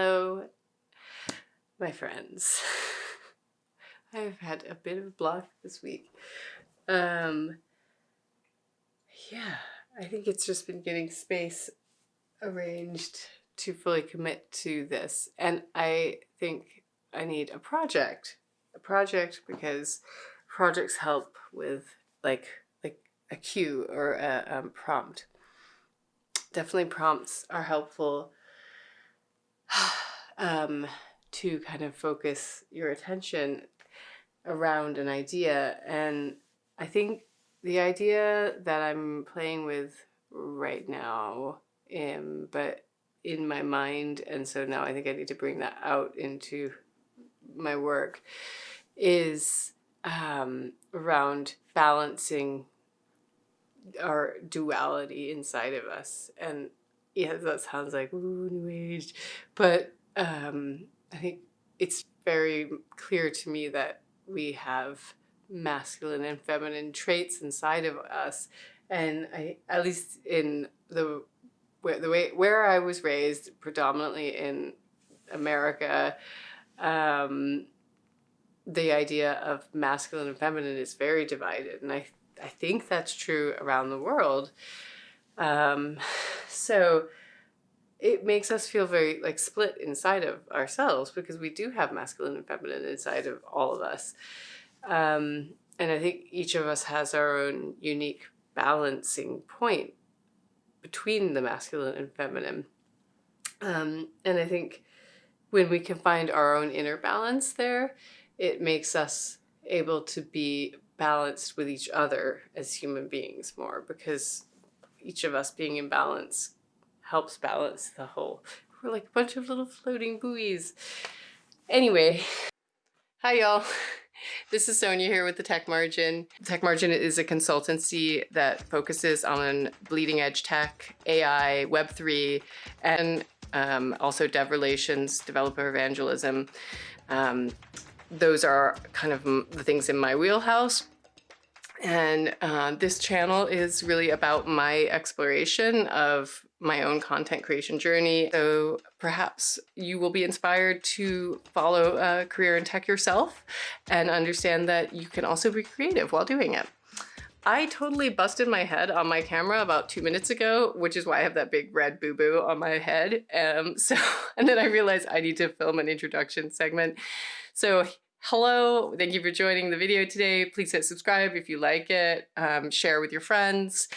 Hello, my friends. I've had a bit of a block this week. Um, yeah, I think it's just been getting space arranged to fully commit to this. And I think I need a project. A project because projects help with like like a cue or a um, prompt. Definitely prompts are helpful um, to kind of focus your attention around an idea. And I think the idea that I'm playing with right now, um, but in my mind, and so now I think I need to bring that out into my work, is um, around balancing our duality inside of us. And yeah, that sounds like ooh, new age, but um, I think it's very clear to me that we have masculine and feminine traits inside of us, and I at least in the where the way where I was raised, predominantly in America, um, the idea of masculine and feminine is very divided, and I I think that's true around the world. Um, so it makes us feel very like split inside of ourselves because we do have masculine and feminine inside of all of us. Um, and I think each of us has our own unique balancing point between the masculine and feminine. Um, and I think when we can find our own inner balance there, it makes us able to be balanced with each other as human beings more because each of us being in balance helps balance the whole. We're like a bunch of little floating buoys. Anyway, hi y'all. This is Sonia here with the Tech Margin. Tech Margin is a consultancy that focuses on bleeding edge tech, AI, Web3, and um, also dev relations, developer evangelism. Um, those are kind of the things in my wheelhouse. And uh, this channel is really about my exploration of my own content creation journey. So perhaps you will be inspired to follow a career in tech yourself and understand that you can also be creative while doing it. I totally busted my head on my camera about two minutes ago, which is why I have that big red boo-boo on my head. Um, so, and then I realized I need to film an introduction segment. So hello, thank you for joining the video today. Please hit subscribe if you like it, um, share with your friends.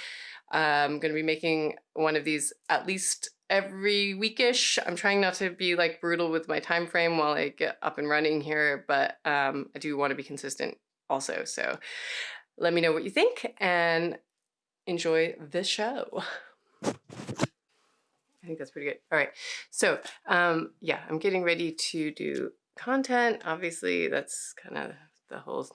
I'm going to be making one of these at least every weekish. I'm trying not to be like brutal with my time frame while I get up and running here, but um, I do want to be consistent also. So let me know what you think and enjoy the show. I think that's pretty good. All right. So um, yeah, I'm getting ready to do content. Obviously, that's kind of the whole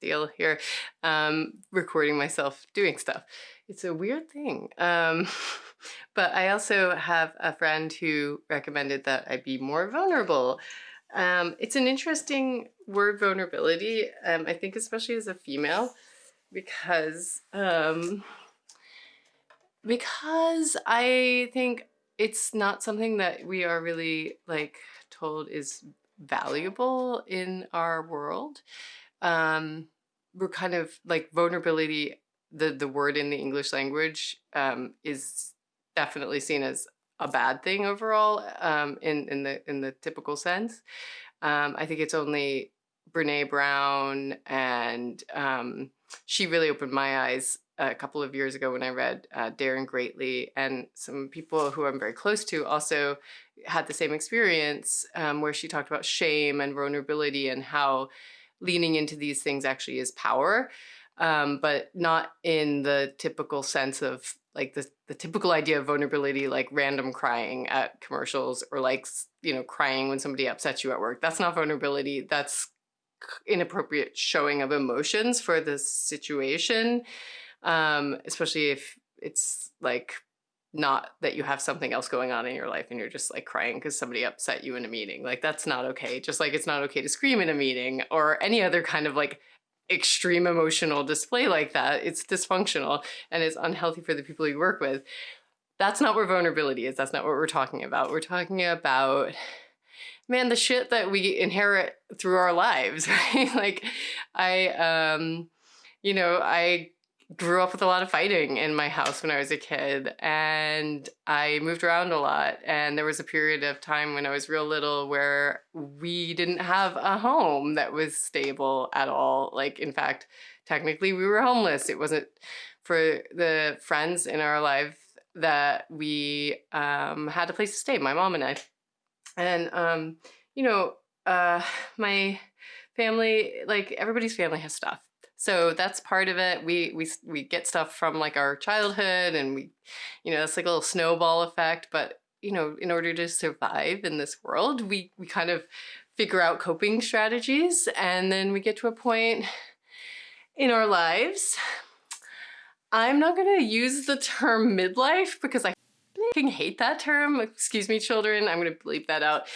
deal here. Um, recording myself doing stuff. It's a weird thing. Um, but I also have a friend who recommended that I be more vulnerable. Um, it's an interesting word, vulnerability, um, I think especially as a female, because um, because I think it's not something that we are really like told is valuable in our world. Um, we're kind of like vulnerability the the word in the English language um, is definitely seen as a bad thing overall um, in in the in the typical sense. Um, I think it's only Brene Brown and um, she really opened my eyes a couple of years ago when I read uh, Daring Greatly and some people who I'm very close to also had the same experience um, where she talked about shame and vulnerability and how leaning into these things actually is power um, but not in the typical sense of like the, the typical idea of vulnerability, like random crying at commercials or like, you know, crying when somebody upsets you at work. That's not vulnerability. That's inappropriate showing of emotions for the situation, um, especially if it's like not that you have something else going on in your life and you're just like crying because somebody upset you in a meeting. Like that's not okay. Just like it's not okay to scream in a meeting or any other kind of like extreme emotional display like that, it's dysfunctional and it's unhealthy for the people you work with. That's not where vulnerability is. That's not what we're talking about. We're talking about man, the shit that we inherit through our lives, right? like I, um, you know, I grew up with a lot of fighting in my house when I was a kid and I moved around a lot and there was a period of time when I was real little where we didn't have a home that was stable at all. Like in fact technically we were homeless. It wasn't for the friends in our life that we um, had a place to stay my mom and I. And um, you know uh, my family like everybody's family has stuff so that's part of it. We we we get stuff from like our childhood and we you know, it's like a little snowball effect, but you know, in order to survive in this world, we we kind of figure out coping strategies and then we get to a point in our lives. I'm not going to use the term midlife because I hate that term. Excuse me, children. I'm going to bleep that out.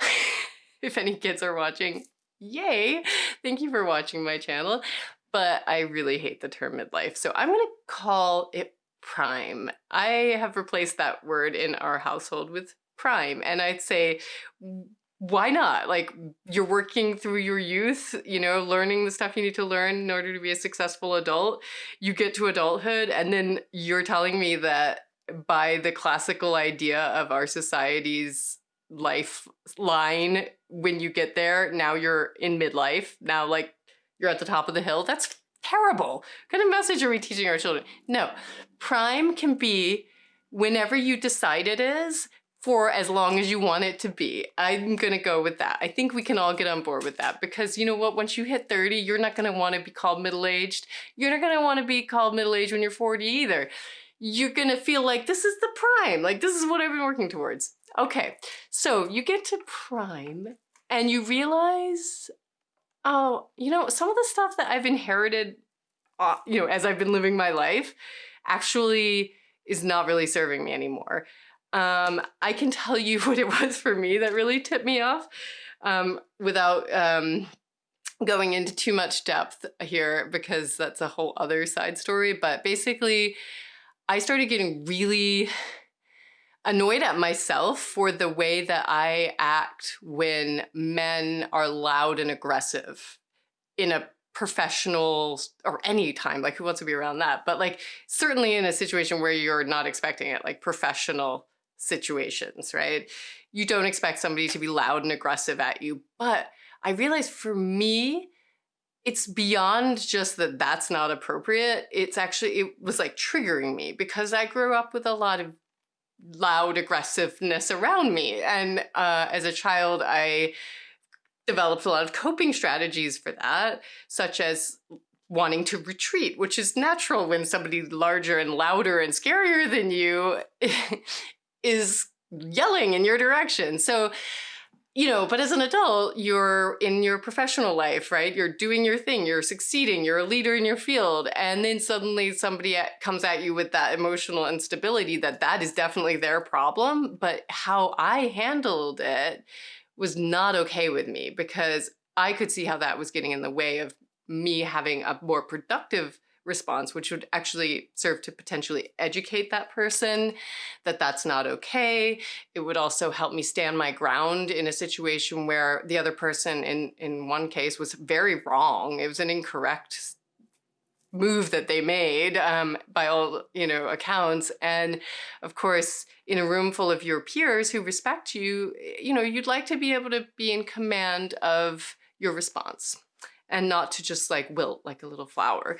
if any kids are watching, yay! Thank you for watching my channel but I really hate the term midlife. So I'm gonna call it prime. I have replaced that word in our household with prime. And I'd say, why not? Like you're working through your youth, you know, learning the stuff you need to learn in order to be a successful adult. You get to adulthood and then you're telling me that by the classical idea of our society's lifeline, when you get there, now you're in midlife. Now like you're at the top of the hill. That's terrible. What kind of message are we teaching our children? No, prime can be whenever you decide it is for as long as you want it to be. I'm gonna go with that. I think we can all get on board with that because you know what, once you hit 30, you're not gonna wanna be called middle-aged. You're not gonna wanna be called middle-aged when you're 40 either. You're gonna feel like this is the prime, like this is what I've been working towards. Okay, so you get to prime and you realize, Oh, you know, some of the stuff that I've inherited, uh, you know, as I've been living my life actually is not really serving me anymore. Um, I can tell you what it was for me that really tipped me off um, without um, going into too much depth here because that's a whole other side story. But basically, I started getting really annoyed at myself for the way that I act when men are loud and aggressive in a professional or any time, like who wants to be around that? But like certainly in a situation where you're not expecting it, like professional situations, right? You don't expect somebody to be loud and aggressive at you. But I realized for me, it's beyond just that that's not appropriate. It's actually, it was like triggering me because I grew up with a lot of loud aggressiveness around me. And uh, as a child, I developed a lot of coping strategies for that, such as wanting to retreat, which is natural when somebody larger and louder and scarier than you is yelling in your direction. So you know, but as an adult, you're in your professional life, right? You're doing your thing, you're succeeding, you're a leader in your field. And then suddenly somebody comes at you with that emotional instability that that is definitely their problem. But how I handled it was not okay with me because I could see how that was getting in the way of me having a more productive response, which would actually serve to potentially educate that person that that's not okay. It would also help me stand my ground in a situation where the other person in, in one case was very wrong. It was an incorrect move that they made um, by all you know accounts and of course in a room full of your peers who respect you you know you'd like to be able to be in command of your response and not to just like wilt like a little flower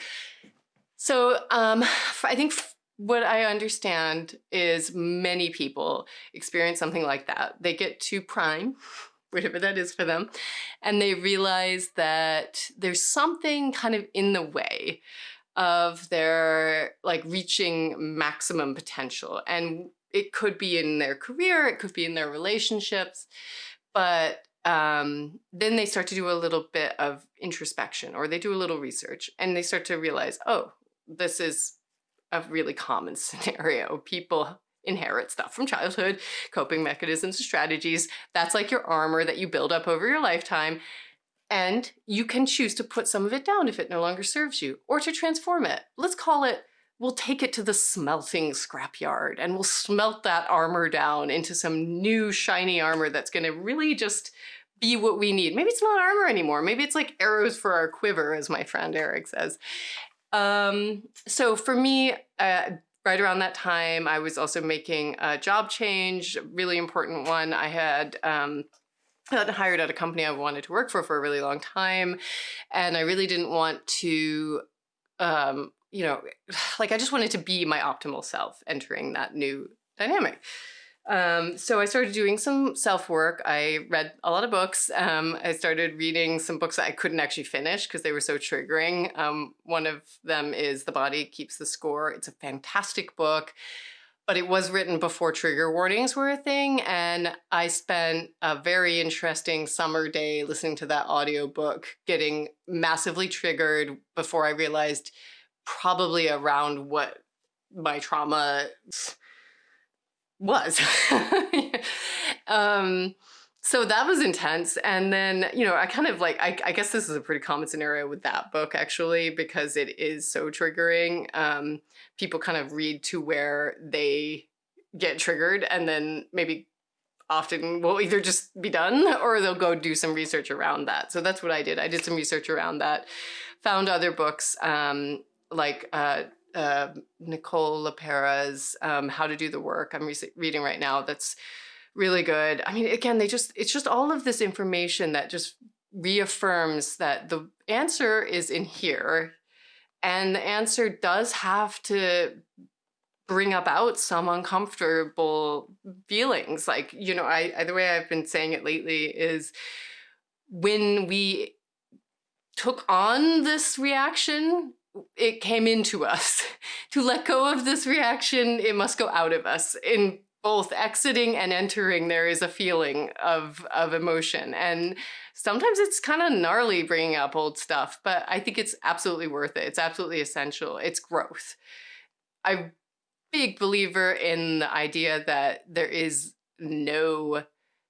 so um, I think what I understand is many people experience something like that. They get to prime, whatever that is for them, and they realize that there's something kind of in the way of their like reaching maximum potential. And it could be in their career, it could be in their relationships, but um, then they start to do a little bit of introspection or they do a little research and they start to realize, oh, this is a really common scenario. People inherit stuff from childhood, coping mechanisms, strategies. That's like your armor that you build up over your lifetime. And you can choose to put some of it down if it no longer serves you or to transform it. Let's call it we'll take it to the smelting scrapyard and we'll smelt that armor down into some new shiny armor that's going to really just be what we need. Maybe it's not armor anymore. Maybe it's like arrows for our quiver, as my friend Eric says. Um, so for me, uh, right around that time, I was also making a job change, really important one. I had um, got hired at a company I wanted to work for for a really long time, and I really didn't want to, um, you know, like I just wanted to be my optimal self entering that new dynamic. Um, so I started doing some self work. I read a lot of books. Um, I started reading some books that I couldn't actually finish because they were so triggering. Um, one of them is The Body Keeps the Score. It's a fantastic book, but it was written before trigger warnings were a thing. And I spent a very interesting summer day listening to that audiobook, getting massively triggered before I realized probably around what my trauma was. um, so that was intense. And then, you know, I kind of like, I, I, guess this is a pretty common scenario with that book actually, because it is so triggering. Um, people kind of read to where they get triggered and then maybe often will either just be done or they'll go do some research around that. So that's what I did. I did some research around that, found other books um, like uh, uh, Nicole LePera's um, How to Do the Work I'm re reading right now that's really good. I mean, again, they just, it's just all of this information that just reaffirms that the answer is in here and the answer does have to bring about some uncomfortable feelings. Like, you know, I, I the way I've been saying it lately is when we took on this reaction it came into us. to let go of this reaction, it must go out of us. In both exiting and entering, there is a feeling of, of emotion. And sometimes it's kind of gnarly bringing up old stuff, but I think it's absolutely worth it. It's absolutely essential. It's growth. I'm a big believer in the idea that there is no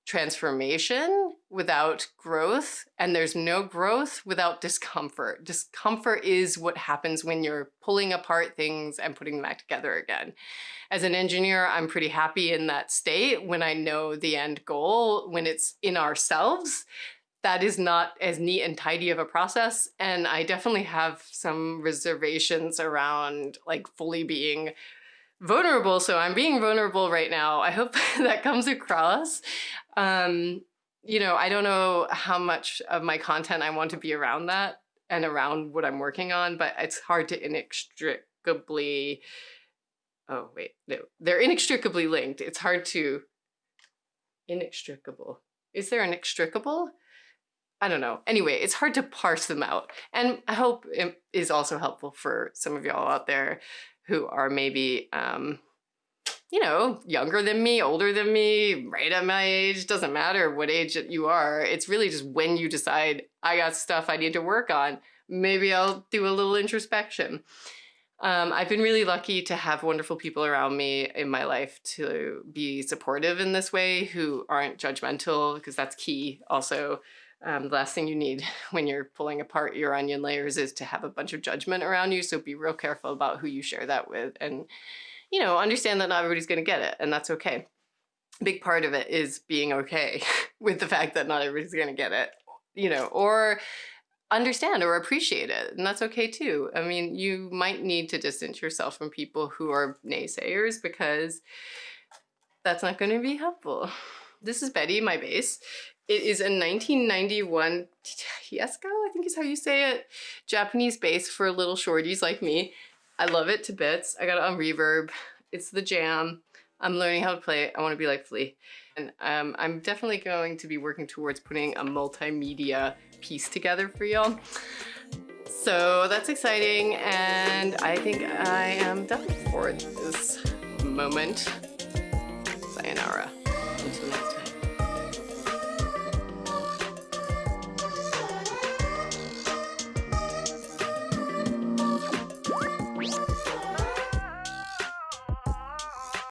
transformation without growth and there's no growth without discomfort. Discomfort is what happens when you're pulling apart things and putting them back together again. As an engineer, I'm pretty happy in that state when I know the end goal, when it's in ourselves. That is not as neat and tidy of a process. And I definitely have some reservations around like fully being vulnerable. So I'm being vulnerable right now. I hope that comes across. Um, you know, I don't know how much of my content I want to be around that and around what I'm working on, but it's hard to inextricably, oh wait, no, they're inextricably linked. It's hard to, inextricable. Is there inextricable? I don't know. Anyway, it's hard to parse them out. And I hope it is also helpful for some of y'all out there who are maybe, um, you know, younger than me, older than me, right at my age, doesn't matter what age you are. It's really just when you decide, I got stuff I need to work on, maybe I'll do a little introspection. Um, I've been really lucky to have wonderful people around me in my life to be supportive in this way who aren't judgmental, because that's key also um, the last thing you need when you're pulling apart your onion layers is to have a bunch of judgment around you. So be real careful about who you share that with and, you know, understand that not everybody's going to get it and that's okay. A big part of it is being okay with the fact that not everybody's going to get it, you know, or understand or appreciate it. And that's okay too. I mean, you might need to distance yourself from people who are naysayers because that's not going to be helpful. This is Betty, my bass. It is a 1991 Teisco, I think is how you say it, Japanese bass for little shorties like me. I love it to bits. I got it on reverb. It's the jam. I'm learning how to play it. I want to be like Flea. And um, I'm definitely going to be working towards putting a multimedia piece together for y'all. So that's exciting and I think I am done for this moment.